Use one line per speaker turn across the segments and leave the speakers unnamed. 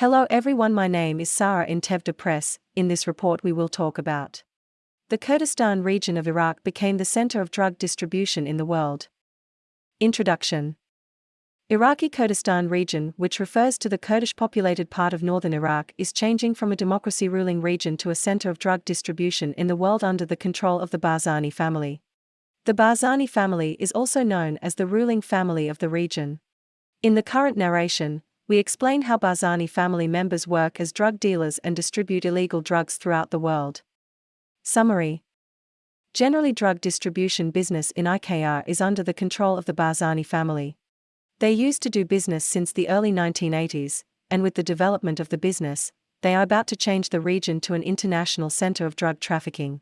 Hello everyone, my name is Sara in Press. In this report, we will talk about the Kurdistan region of Iraq became the center of drug distribution in the world. Introduction Iraqi Kurdistan region, which refers to the Kurdish populated part of northern Iraq, is changing from a democracy ruling region to a center of drug distribution in the world under the control of the Barzani family. The Barzani family is also known as the ruling family of the region. In the current narration, we explain how Barzani family members work as drug dealers and distribute illegal drugs throughout the world. Summary Generally, drug distribution business in IKR is under the control of the Barzani family. They used to do business since the early 1980s, and with the development of the business, they are about to change the region to an international center of drug trafficking.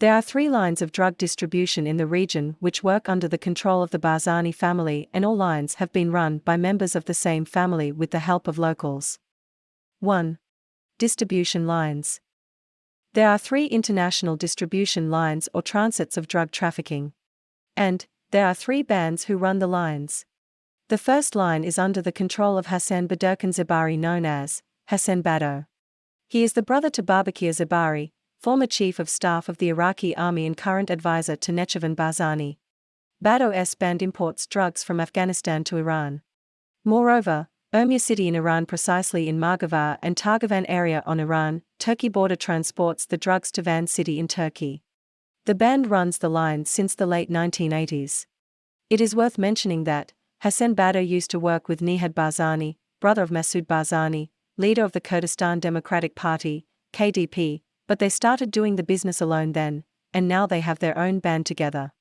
There are three lines of drug distribution in the region which work under the control of the Barzani family, and all lines have been run by members of the same family with the help of locals. 1. Distribution lines. There are three international distribution lines or transits of drug trafficking. And, there are three bands who run the lines. The first line is under the control of Hassan Baderkan Zabari known as Hassan Bado. He is the brother to Babakir Zabari, former chief of staff of the Iraqi army and current advisor to Nechirvan Barzani. Bado's band imports drugs from Afghanistan to Iran. Moreover, Urmia city in Iran precisely in Margavar and Targavar area on Iran-Turkey border transports the drugs to Van city in Turkey. The band runs the line since the late 1980s. It is worth mentioning that, Hassan Bado used to work with Nihad Barzani, brother of Masoud Barzani, leader of the Kurdistan Democratic Party, KDP, but they started doing the business alone then, and now they have their own band together.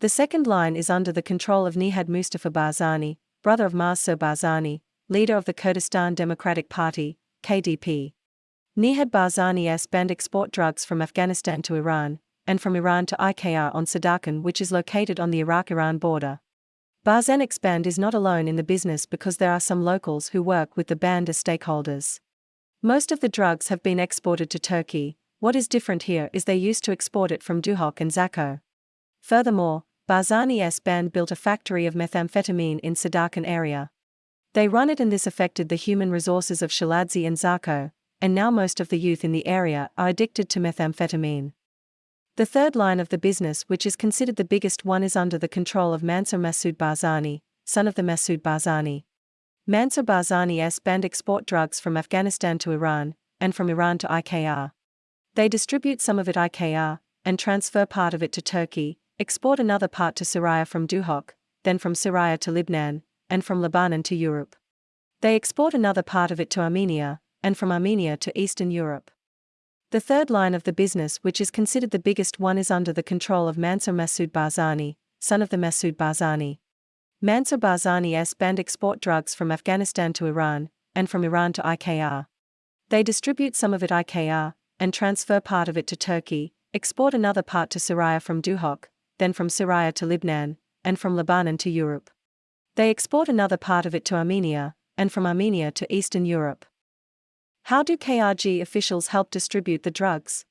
The second line is under the control of Nihad Mustafa Barzani, brother of Masoud Barzani, leader of the Kurdistan Democratic Party, KDP. Nihad Barzani's band export drugs from Afghanistan to Iran, and from Iran to IKR on Sadakan which is located on the Iraq-Iran border. Barzani's Band is not alone in the business because there are some locals who work with the band as stakeholders. Most of the drugs have been exported to Turkey, what is different here is they used to export it from Duhok and Zakho. Furthermore, Barzani's band built a factory of methamphetamine in Sadakan area. They run it and this affected the human resources of Shaladzi and Zakho, and now most of the youth in the area are addicted to methamphetamine. The third line of the business, which is considered the biggest one, is under the control of Mansur Masoud Barzani, son of the Masoud Barzani. Mansur Barzani's band export drugs from Afghanistan to Iran, and from Iran to IKR. They distribute some of it IKR, and transfer part of it to Turkey, export another part to Syria from Duhok, then from Syria to Lebanon, and from Lebanon to Europe. They export another part of it to Armenia, and from Armenia to Eastern Europe. The third line of the business, which is considered the biggest one, is under the control of Mansur Masoud Barzani, son of the Masoud Barzani. Mansur Barzani's band export drugs from Afghanistan to Iran, and from Iran to IKR. They distribute some of it IKR, and transfer part of it to Turkey, export another part to Syria from Duhok, then from Syria to Lebanon, and from Lebanon to Europe. They export another part of it to Armenia, and from Armenia to Eastern Europe. How do KRG officials help distribute the drugs?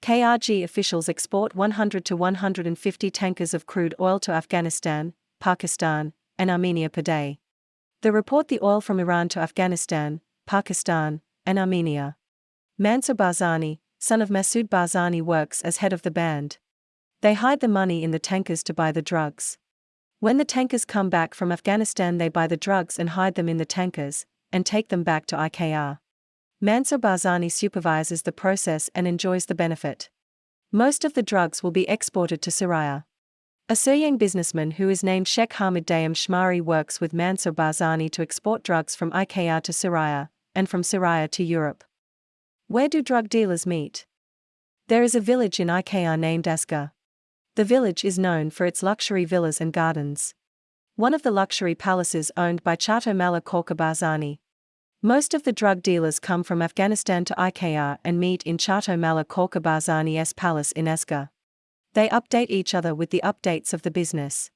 KRG officials export 100 to 150 tankers of crude oil to Afghanistan, Pakistan, and Armenia per day. They report the oil from Iran to Afghanistan, Pakistan, and Armenia. Mansur Barzani, son of Masoud Barzani, works as head of the band. They hide the money in the tankers to buy the drugs. When the tankers come back from Afghanistan, they buy the drugs and hide them in the tankers, and take them back to IKR. Mansur Barzani supervises the process and enjoys the benefit. Most of the drugs will be exported to Syria. A Syrian businessman who is named Sheikh Hamid Dayam Shmari works with Mansur Barzani to export drugs from IKR to Syria, and from Syria to Europe. Where do drug dealers meet? There is a village in IKR named Asker. The village is known for its luxury villas and gardens. One of the luxury palaces owned by Chato Mala Korka Barzani, most of the drug dealers come from Afghanistan to IKR and meet in Chato Mala Korka Barzani's palace in Asker. They update each other with the updates of the business.